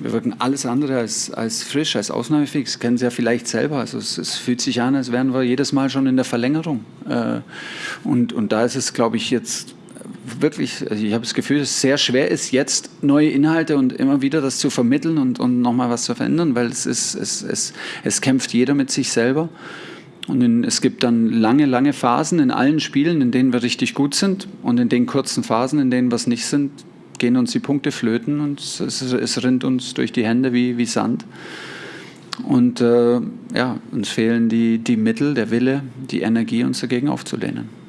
wir wirken alles andere als, als frisch, als ausnahmefähig. Das kennen Sie ja vielleicht selber. Also es, es, fühlt sich an, als wären wir jedes Mal schon in der Verlängerung. Äh, und, und da ist es, glaube ich, jetzt wirklich, also ich habe das Gefühl, dass es sehr schwer ist, jetzt neue Inhalte und immer wieder das zu vermitteln und, und nochmal was zu verändern, weil es, ist, es, es, es kämpft jeder mit sich selber. Und in, es gibt dann lange, lange Phasen in allen Spielen, in denen wir richtig gut sind und in den kurzen Phasen, in denen wir es nicht sind, gehen uns die Punkte flöten und es, es rinnt uns durch die Hände wie, wie Sand. Und äh, ja, uns fehlen die, die Mittel, der Wille, die Energie, uns dagegen aufzulehnen.